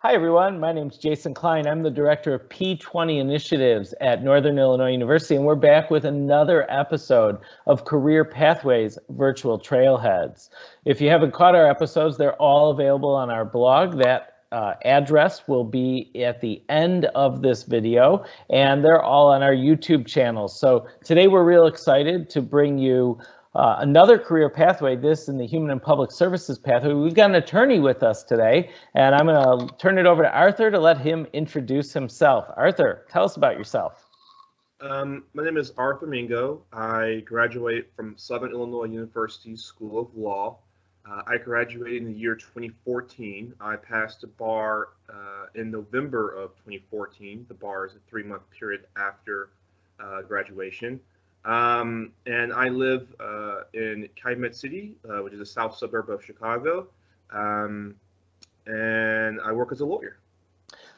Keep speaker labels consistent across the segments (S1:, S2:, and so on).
S1: Hi, everyone. My name is Jason Klein. I'm the director of P20 Initiatives at Northern Illinois University, and we're back with another episode of Career Pathways Virtual Trailheads. If you haven't caught our episodes, they're all available on our blog. That uh, address will be at the end of this video, and they're all on our YouTube channel. So today we're real excited to bring you uh, another career pathway, this in the human and public services pathway. We've got an attorney with us today, and I'm going to turn it over to Arthur to let him introduce himself. Arthur, tell us about yourself.
S2: Um, my name is Arthur Mingo. I graduate from Southern Illinois University School of Law. Uh, I graduated in the year 2014. I passed the bar uh, in November of 2014. The bar is a three-month period after uh, graduation. Um, and I live uh, in Calumet City, uh, which is a south suburb of Chicago. Um, and I work as a lawyer.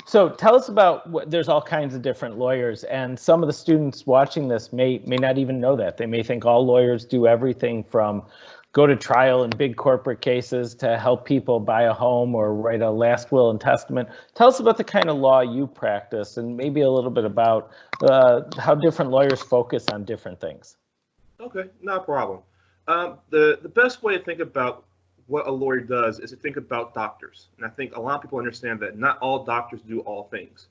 S1: So tell us about what there's all kinds of different lawyers and some of the students watching this may may not even know that. They may think all lawyers do everything from go to trial in big corporate cases to help people buy a home or write a last will and testament. Tell us about the kind of law you practice and maybe a little bit about uh, how different lawyers focus on different things.
S2: Okay, no problem. Um, the, the best way to think about what a lawyer does is to think about doctors. And I think a lot of people understand that not all doctors do all things.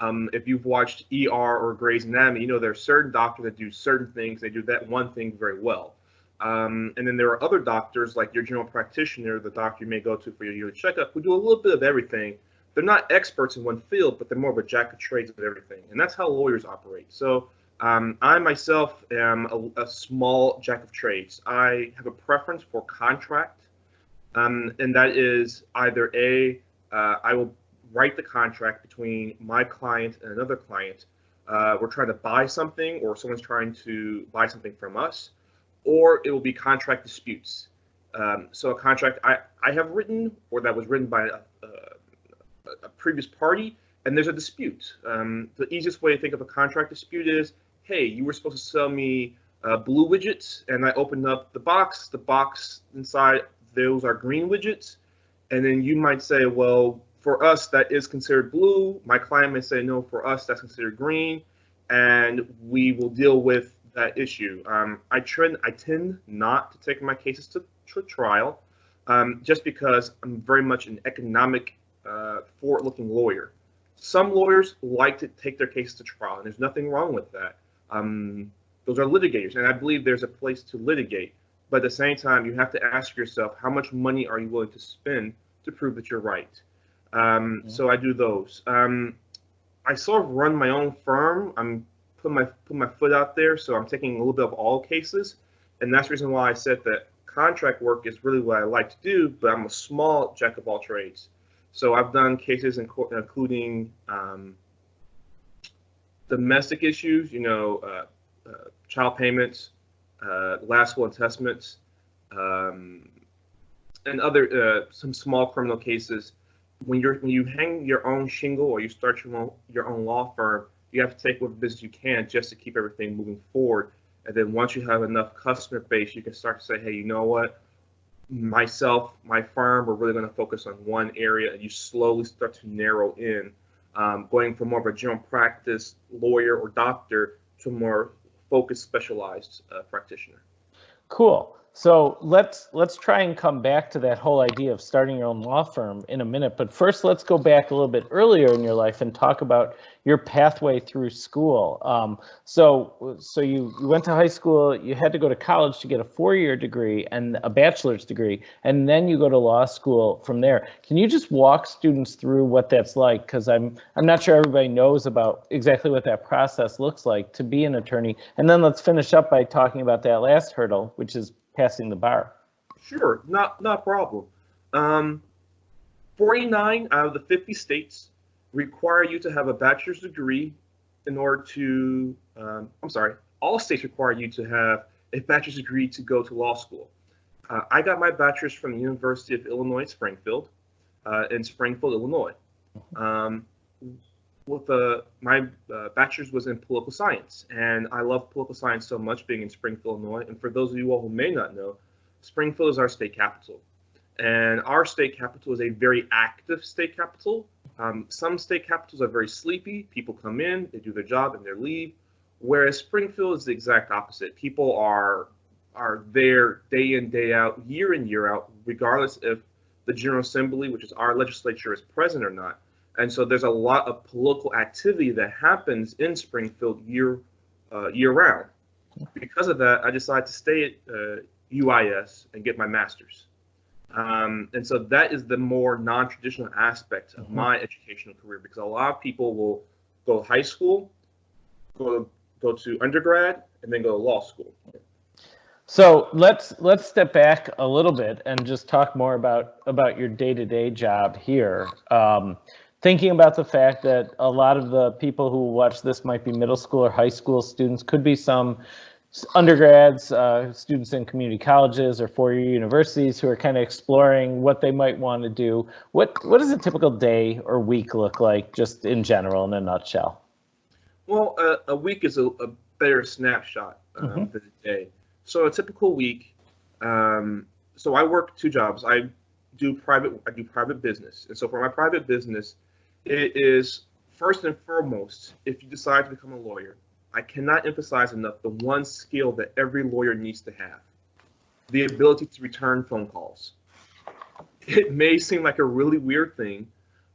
S2: Um, if you've watched ER or Grey's Anatomy, you know there are certain doctors that do certain things. They do that one thing very well. Um, and then there are other doctors, like your general practitioner, the doctor you may go to for your yearly checkup, who do a little bit of everything. They're not experts in one field, but they're more of a jack of trades of everything. And that's how lawyers operate. So um, I myself am a, a, small jack of trades. I have a preference for contract, um, and that is either A, uh, I will write the contract between my client and another client. Uh, we're trying to buy something, or someone's trying to buy something from us or it will be contract disputes. Um, so a contract I, I have written or that was written by a, a, a previous party, and there's a dispute. Um, the easiest way to think of a contract dispute is, hey, you were supposed to sell me uh, blue widgets, and I opened up the box. The box inside, those are green widgets. And then you might say, well, for us, that is considered blue. My client may say, no, for us, that's considered green. And we will deal with that issue. Um, I trend I tend not to take my cases to, to trial, um, just because I'm very much an economic, uh, forward-looking lawyer. Some lawyers like to take their cases to trial, and there's nothing wrong with that. Um, those are litigators, and I believe there's a place to litigate. But at the same time, you have to ask yourself, how much money are you willing to spend to prove that you're right? Um, So I do those. Um, I sort of run my own firm. I'm put my put my foot out there. So I'm taking a little bit of all cases, and that's the reason why I said that contract work is really what I like to do. But I'm a small jack of all trades. So I've done cases including um, domestic issues, you know, uh, uh, child payments, uh, last will and testaments, um, and other uh, some small criminal cases. When you're when you hang your own shingle or you start your own your own law firm, you have to take what business you can just to keep everything moving forward. And then once you have enough customer base, you can start to say, hey, you know what? Myself, my firm, we're really going to focus on one area, and you slowly start to narrow in, um, going from more of a general practice lawyer or doctor to more focused, specialized uh, practitioner.
S1: Cool. So let's let's try and come back to that whole idea of starting your own law firm in a minute. But first, let's go back a little bit earlier in your life and talk about your pathway through school. Um, so so you, you went to high school, you had to go to college to get a four-year degree and a bachelor's degree, and then you go to law school from there. Can you just walk students through what that's like? Because I'm I'm not sure everybody knows about exactly what that process looks like to be an attorney. And then let's finish up by talking about that last hurdle, which is passing the bar.
S2: Sure, not not problem. Um, 49 out of the 50 states require you to have a bachelor's degree in order to. Um, I'm sorry, all states require you to have a bachelor's degree to go to law school. Uh, I got my bachelor's from the University of Illinois Springfield uh, in Springfield, Illinois. Um, with my uh, bachelor's was in political science, and I love political science so much being in Springfield, Illinois. And for those of you all who may not know, Springfield is our state capital. And our state capital is a very active state capital. Um, some state capitals are very sleepy. People come in, they do their job, and they leave. Whereas Springfield is the exact opposite. People are are there day in, day out, year in, year out, regardless if the General Assembly, which is our legislature, is present or not. And so there's a lot of political activity that happens in Springfield year uh, year round. Because of that, I decided to stay at uh, UIS and get my master's. Um, and so that is the more non-traditional aspect of mm-hmm. my educational career because a lot of people will go to high school, go go to undergrad, and then go to law school.
S1: So let's let's step back a little bit and just talk more about about your day-to-day job here. Um, thinking about the fact that a lot of the people who watch this might be middle school or high school students, could be some undergrads, uh, students in community colleges or four-year universities who are kind of exploring what they might want to do. What what does a typical day or week look like, just in general, in a nutshell?
S2: Well, uh, a week is a, a better snapshot um, mm-hmm. than a day. So a typical week. Um, so I work two jobs. I do private. I do private business, and so for my private business, it is first and foremost if you decide to become a lawyer I cannot emphasize enough the one skill that every lawyer needs to have the ability to return phone calls. It may seem like a really weird thing,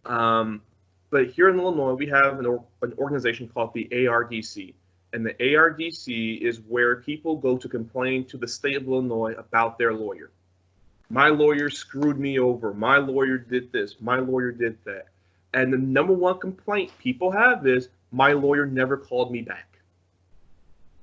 S2: um, but here in Illinois, we have an, or, an organization called the ARDC. And the ARDC is where people go to complain to the state of Illinois about their lawyer. My lawyer screwed me over. My lawyer did this. My lawyer did that. And the number one complaint people have is my lawyer never called me back.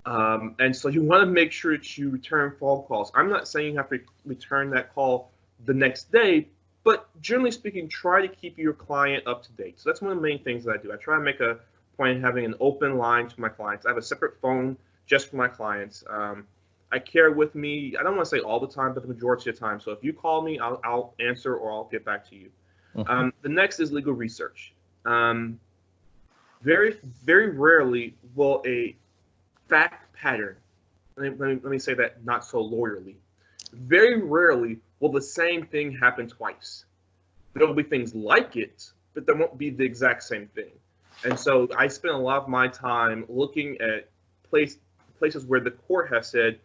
S2: Um, and so you want to make sure that you return phone calls. I'm not saying you have to return that call the next day, but generally speaking, try to keep your client up to date. So that's one of the main things that I do. I try to make a point of having an open line to my clients. I have a separate phone just for my clients. Um, I carry with me, I don't want to say all the time, but the majority of the time. So if you call me, I'll, I'll answer or I'll get back to you. Mm-hmm. Um, the next is legal research. Um, very, very rarely will a fact pattern. Let me, let me, say that not so lawyerly. Very rarely will the same thing happen twice. There will be things like it, but there won't be the exact same thing. And so I spend a lot of my time looking at place, places where the court has said,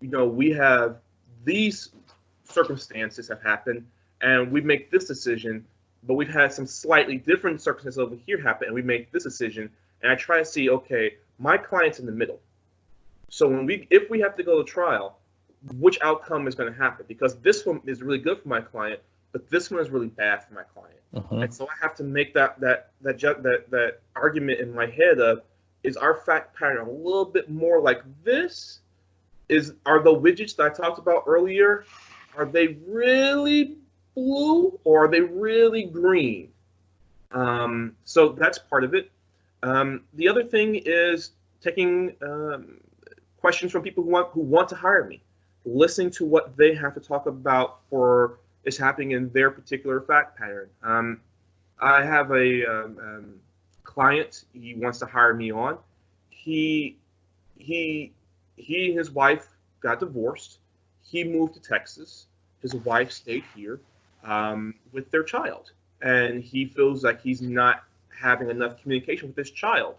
S2: you know, we have these circumstances have happened, and we make this decision, but we've had some slightly different circumstances over here happen, and we make this decision. And I try to see, okay, my client's in the middle. So when we, if we have to go to trial, which outcome is going to happen? Because this one is really good for my client, but this one is really bad for my client. Uh-huh. And so I have to make that that that that that argument in my head of is our fact pattern a little bit more like this? Is are the widgets that I talked about earlier? Are they really blue or are they really green? Um, so that's part of it. Um, the other thing is taking um, questions from people who want who want to hire me, listening to what they have to talk about for is happening in their particular fact pattern. Um, I have a um, um, client he wants to hire me on. He he he and his wife got divorced. He moved to Texas. His wife stayed here um, with their child, and he feels like he's not having enough communication with his child.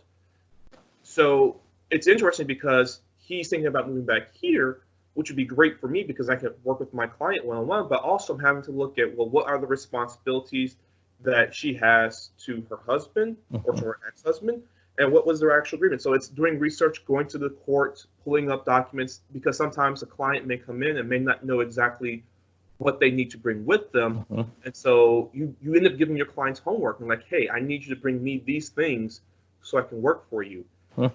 S2: So it's interesting because he's thinking about moving back here, which would be great for me because I can work with my client one on one, but also I'm having to look at, well, what are the responsibilities that she has to her husband or to her ex husband? And what was their actual agreement? So it's doing research, going to the court, pulling up documents, because sometimes a client may come in and may not know exactly what they need to bring with them. Mm-hmm. And so you, you end up giving your clients homework and like, hey, I need you to bring me these things so I can work for you.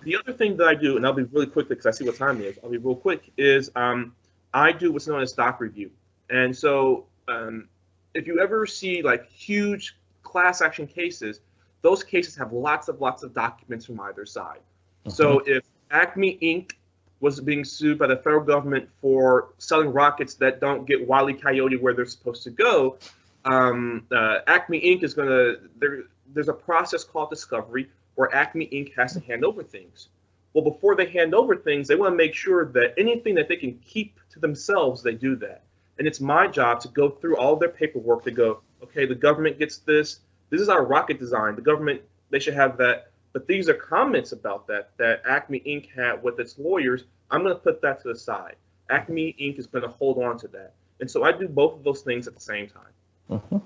S2: The other thing that I do, and I'll be really quick because I see what time it is. I'll be real quick. Is um, I do what's known as doc review, and so um, if you ever see like huge class action cases, those cases have lots of lots of documents from either side. Mm-hmm. So if Acme Inc. was being sued by the federal government for selling rockets that don't get Wile Coyote where they're supposed to go, um, uh, Acme Inc. is going to there. There's a process called discovery where Acme Inc. has to hand over things. Well, before they hand over things, they want to make sure that anything that they can keep to themselves, they do that. And it's my job to go through all their paperwork to go, okay, the government gets this. This is our rocket design. The government, they should have that. But these are comments about that that Acme Inc. had with its lawyers. I'm going to put that to the side. Acme Inc. is going to hold on to that. And so I do both of those things at the same time.
S1: Mm-hmm.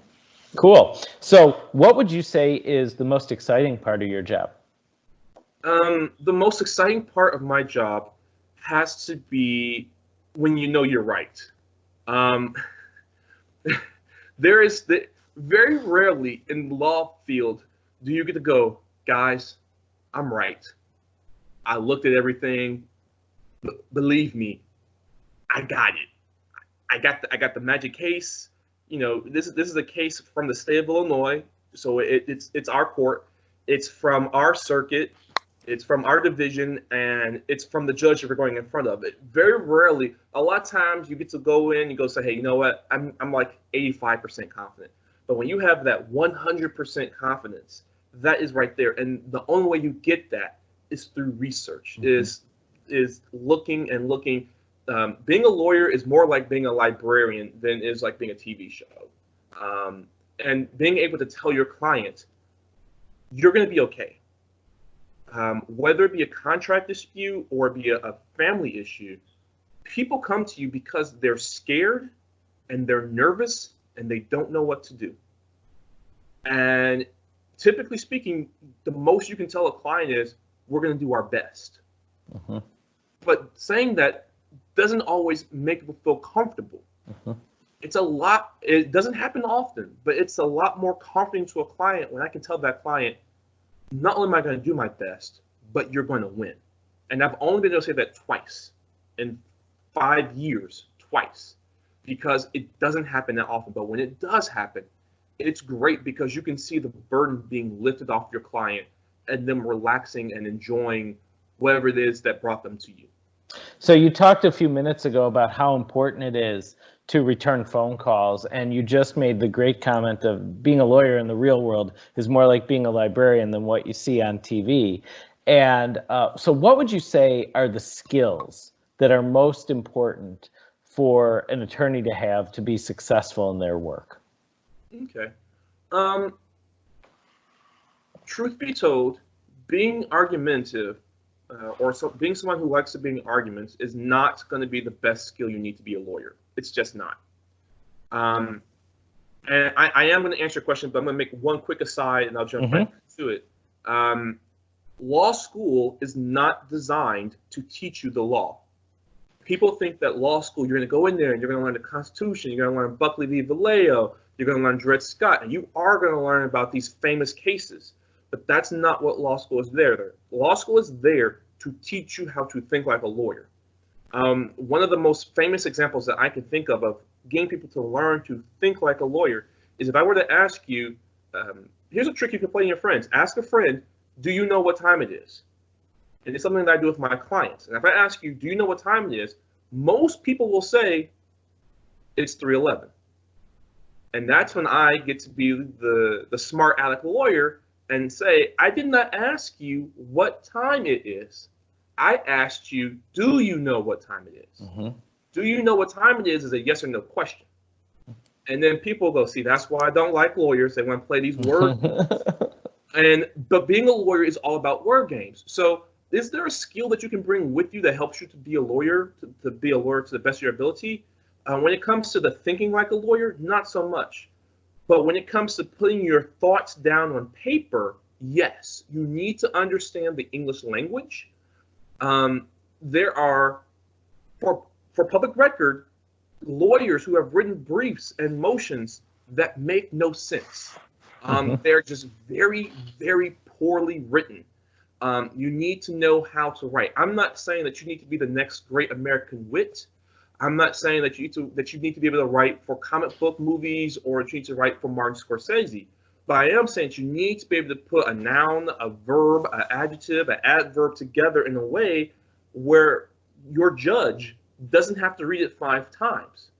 S1: Cool. So, what would you say is the most exciting part of your job?
S2: Um, the most exciting part of my job has to be when you know you're right. Um, there is the very rarely in the law field do you get to go, guys, I'm right. I looked at everything. B- believe me, I got it. I got the I got the magic case. You know, this is this is a case from the state of Illinois, so it, it's it's our court. It's from our circuit. It's from our division, and it's from the judge that we're going in front of. It very rarely, a lot of times, you get to go in. You go say, hey, you know what? I'm I'm like 85% confident. But when you have that 100% confidence, that is right there. And the only way you get that is through research. Mm-hmm. Is is looking and looking um, being a lawyer is more like being a librarian than is like being a TV show. Um, and being able to tell your client, you're going to be okay. Um, whether it be a contract dispute or be a, a family issue, people come to you because they're scared and they're nervous and they don't know what to do. And typically speaking, the most you can tell a client is, we're going to do our best. Uh-huh. But saying that doesn't always make people feel comfortable. Uh-huh. It's a lot, it doesn't happen often, but it's a lot more comforting to a client when I can tell that client, not only am I going to do my best, but you're going to win. And I've only been able to say that twice in five years, twice, because it doesn't happen that often. But when it does happen, it's great because you can see the burden being lifted off your client and them relaxing and enjoying whatever it is that brought them to you.
S1: So you talked a few minutes ago about how important it is to return phone calls, and you just made the great comment of being a lawyer in the real world is more like being a librarian than what you see on TV. And uh, so, what would you say are the skills that are most important for an attorney to have to be successful in their work?
S2: Okay. Um, truth be told, being argumentative uh, or so, being someone who likes to be in arguments is not going to be the best skill you need to be a lawyer. It's just not. Um, and I, I am going to answer your question, but I'm going to make one quick aside and I'll jump mm-hmm. back to it. Um, law school is not designed to teach you the law. People think that law school, you're going to go in there and you're going to learn the Constitution, you're going to learn Buckley v. Valeo, you're going to learn Dred Scott, and you are going to learn about these famous cases. But that's not what law school is there. there. Law school is there to teach you how to think like a lawyer. Um, one of the most famous examples that I can think of of getting people to learn to think like a lawyer is if I were to ask you, um, here's a trick you can play in your friends. Ask a friend, do you know what time it is? And it's something that I do with my clients. And if I ask you, do you know what time it is? Most people will say it's 311. And that's when I get to be the, the smart aleck lawyer and say, I did not ask you what time it is. I asked you, do you know what time it is? Mm-hmm. Do you know what time it is is a yes or no question. And then people go, see, that's why I don't like lawyers. They want to play these word and but being a lawyer is all about word games. So is there a skill that you can bring with you that helps you to be a lawyer, to, to be a lawyer to the best of your ability? Uh, when it comes to the thinking like a lawyer, not so much. But when it comes to putting your thoughts down on paper, yes, you need to understand the English language. Um, there are, for, for public record, lawyers who have written briefs and motions that make no sense. Um, mm-hmm. They're just very, very poorly written. Um, you need to know how to write. I'm not saying that you need to be the next great American wit. I'm not saying that you need to that you need to be able to write for comic book movies or you need to write for Martin Scorsese. But I am saying you need to be able to put a noun, a verb, an adjective, an adverb together in a way where your judge doesn't have to read it five times.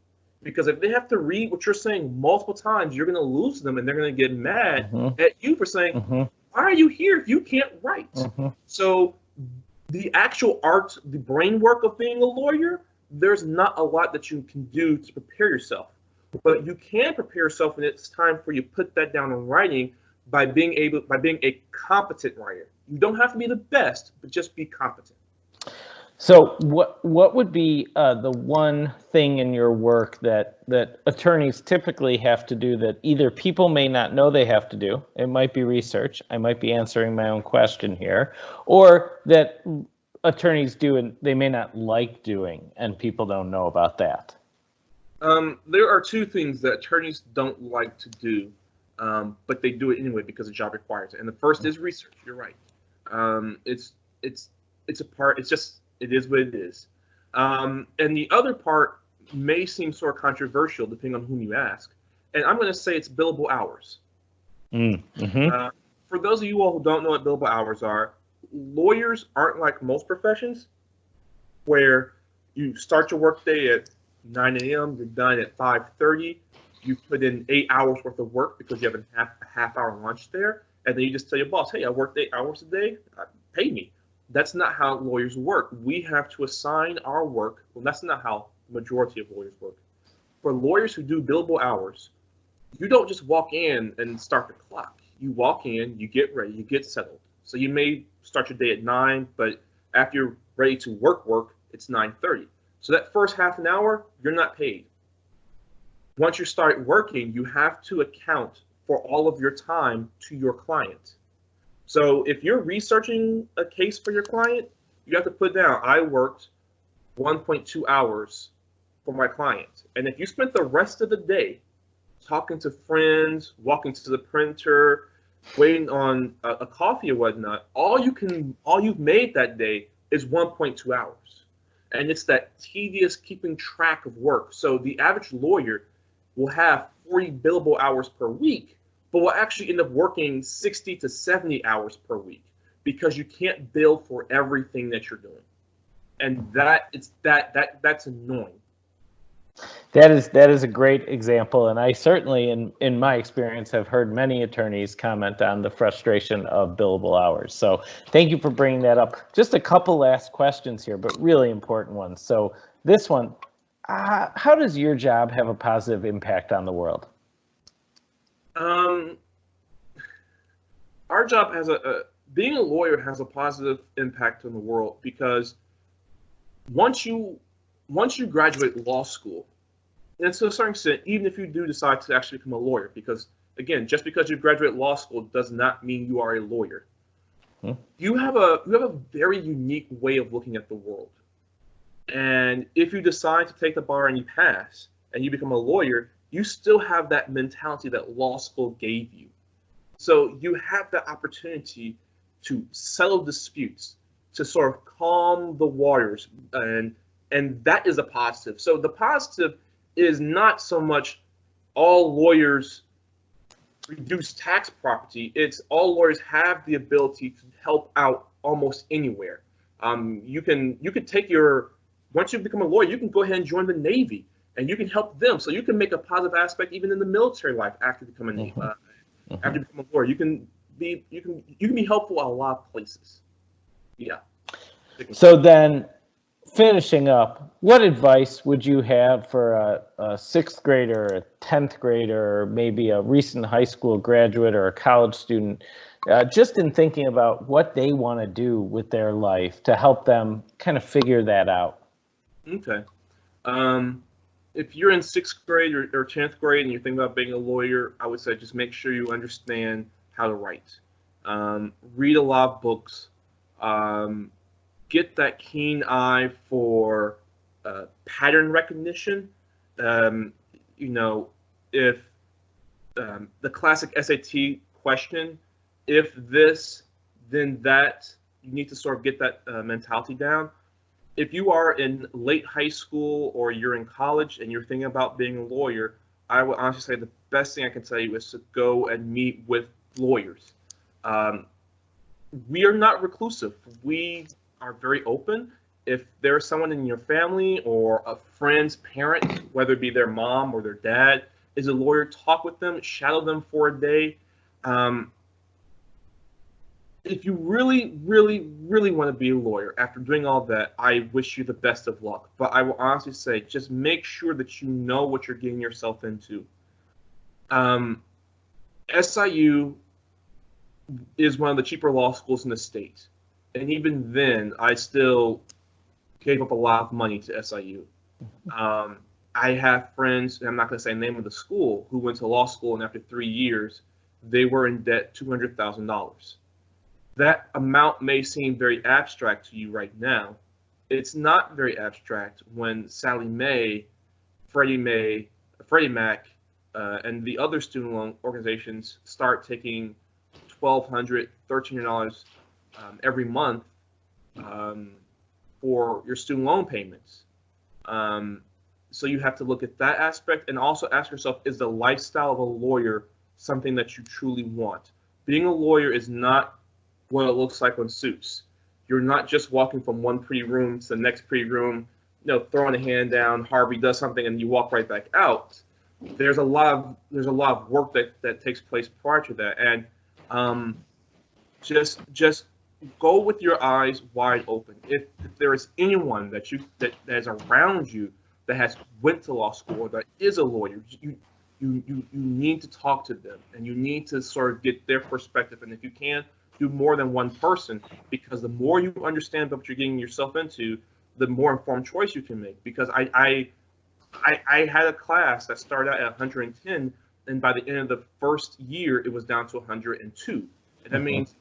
S2: Because if they have to read what you're saying multiple times, you're going to lose them and they're going to get mad mm-hmm. at you for saying, mm-hmm. Why are you here if you can't write? Mm-hmm. So, the actual art, the brain work of being a lawyer there's not a lot that you can do to prepare yourself. But you can prepare yourself when it's time for you to put that down in writing by being able by being a competent writer. You don't have to be the best, but just be competent.
S1: So what what would be uh, the one thing in your work that that attorneys typically have to do that either people may not know they have to do, it might be research, I might be answering my own question here, or that attorneys do and they may not like doing and people don't know about that?
S2: Um, there are two things that attorneys don't like to do, um, but they do it anyway because the job requires it. And the first is research. You're right. Um, it's it's it's a part. It's just it is what it is. Um, and the other part may seem sort of controversial depending on whom you ask. And I'm going to say it's billable hours.
S1: Mm, hmm
S2: Uh, for those of you all who don't know what billable hours are, lawyers aren't like most professions where you start your workday at 9 a.m., you're done at 5.30, you put in eight hours worth of work because you have a half, a half hour lunch there, and then you just tell your boss, hey, I worked eight hours a day, uh, pay me. That's not how lawyers work. We have to assign our work. Well, that's not how the majority of lawyers work. For lawyers who do billable hours, you don't just walk in and start the clock. You walk in, you get ready, you get settled. So you may start your day at nine, but after you're ready to work work, it's 9:30. So that first half an hour, you're not paid. Once you start working, you have to account for all of your time to your client. So if you're researching a case for your client, you have to put down, I worked 1.2 hours for my client. And if you spent the rest of the day talking to friends, walking to the printer, waiting on a, a coffee or whatnot, all you can, all you've made that day is 1.2 hours. And it's that tedious keeping track of work. So the average lawyer will have 40 billable hours per week, but will actually end up working 60 to 70 hours per week because you can't bill for everything that you're doing. And that it's that that that's annoying.
S1: That is that is a great example, and I certainly, in in my experience, have heard many attorneys comment on the frustration of billable hours. So thank you for bringing that up. Just a couple last questions here, but really important ones. So this one, uh, how does your job have a positive impact on the world?
S2: Um, our job has a, a being a lawyer has a positive impact on the world because once you once you graduate law school, and to a certain extent, even if you do decide to actually become a lawyer, because again, just because you graduate law school does not mean you are a lawyer.
S1: Hmm.
S2: You have a you have a very unique way of looking at the world. And if you decide to take the bar and you pass and you become a lawyer, you still have that mentality that law school gave you. So you have the opportunity to settle disputes, to sort of calm the waters, and and that is a positive. So the positive is not so much all lawyers reduce tax property. It's all lawyers have the ability to help out almost anywhere. Um, you can you can take your once you become a lawyer, you can go ahead and join the Navy, and you can help them. So you can make a positive aspect even in the military life after becoming
S1: Mhm.
S2: uh,
S1: Mhm.
S2: after you become a lawyer. You can be you can you can be helpful at a lot of places. Yeah.
S1: So then, finishing up, what advice would you have for a, a sixth grader, a tenth grader, or maybe a recent high school graduate or a college student, uh, just in thinking about what they want to do with their life to help them kind of figure that out?
S2: Okay. Um, if you're in sixth grade or, or 10th grade and you're thinking about being a lawyer, I would say just make sure you understand how to write. Um, read a lot of books. Um, get that keen eye for uh, pattern recognition. Um, you know, if um, the classic SAT question, if this, then that, you need to sort of get that uh, mentality down if you are in late high school or you're in college and you're thinking about being a lawyer, I would honestly say the best thing I can tell you is to go and meet with lawyers. Um, we are not reclusive. We are very open. If there's someone in your family or a friend's parent, whether it be their mom or their dad, is a lawyer, talk with them, shadow them for a day. Um, if you really, really, really want to be a lawyer after doing all that, I wish you the best of luck. But I will honestly say, just make sure that you know what you're getting yourself into. Um, SIU is one of the cheaper law schools in the state. And even then, I still gave up a lot of money to SIU. Um, I have friends, and I'm not going to say the name of the school, who went to law school, and after three years, they were in debt $200,000. That amount may seem very abstract to you right now. It's not very abstract when Sallie Mae, Freddie Mae, Freddie Mac, uh, and the other student loan organizations start taking $1,200, $1,300 um, every month um, for your student loan payments. Um, so you have to look at that aspect and also ask yourself, is the lifestyle of a lawyer something that you truly want? Being a lawyer is not what it looks like on Suits. You're not just walking from one pretty room to the next pretty room, you know, throwing a hand down, Harvey does something, and you walk right back out. There's a lot of there's a lot of work that, that takes place prior to that, and um, just just go with your eyes wide open. If, if there is anyone that you that, that is around you that has went to law school or that is a lawyer, you you you you need to talk to them and you need to sort of get their perspective. And if you can, do more than one person because the more you understand what you're getting yourself into, the more informed choice you can make. Because I I I, I had a class that started out at 110 and by the end of the first year it was down to 102 and that mm-hmm. means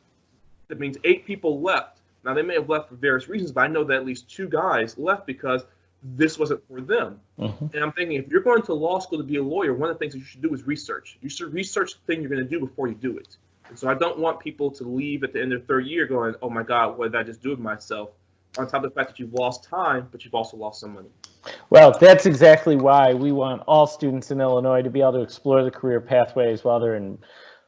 S2: that means eight people left. Now they may have left for various reasons but i know that at least two guys left because this wasn't for them. Mm-hmm. and i'm thinking if you're going to law school to be a lawyer one of the things that you should do is research. You should research the thing you're going to do before you do it. And so i don't want people to leave at the end of the third year going oh my god what did i just do with myself? On top of the fact that you've lost time but you've also lost some money.
S1: Well, that's exactly why we want all students in Illinois to be able to explore the career pathways while they're in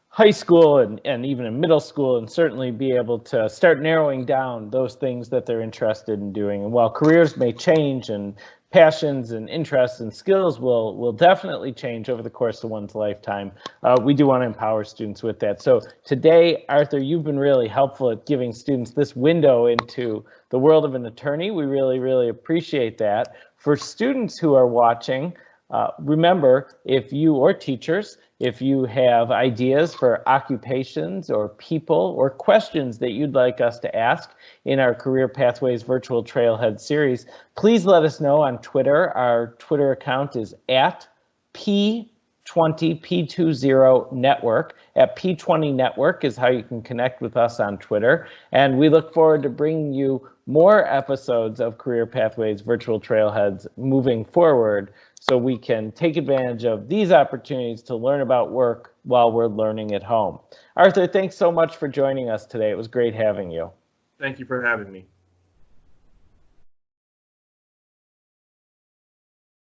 S1: high school and, and even in middle school and certainly be able to start narrowing down those things that they're interested in doing. And while careers may change and passions and interests and skills will will definitely change over the course of one's lifetime. Uh, we do want to empower students with that. So today, Arthur, you've been really helpful at giving students this window into the world of an attorney. We really, really appreciate that. For students who are watching, uh, remember, if you or teachers, if you have ideas for occupations or people or questions that you'd like us to ask in our Career Pathways Virtual Trailhead series, please let us know on Twitter. Our Twitter account is at P20 P20 Network. At P20 Network is how you can connect with us on Twitter. And we look forward to bringing you more episodes of Career Pathways Virtual Trailheads moving forward so we can take advantage of these opportunities to learn about work while we're learning at home. Arthur, thanks so much for joining us today. It was great having you.
S2: Thank you for having me.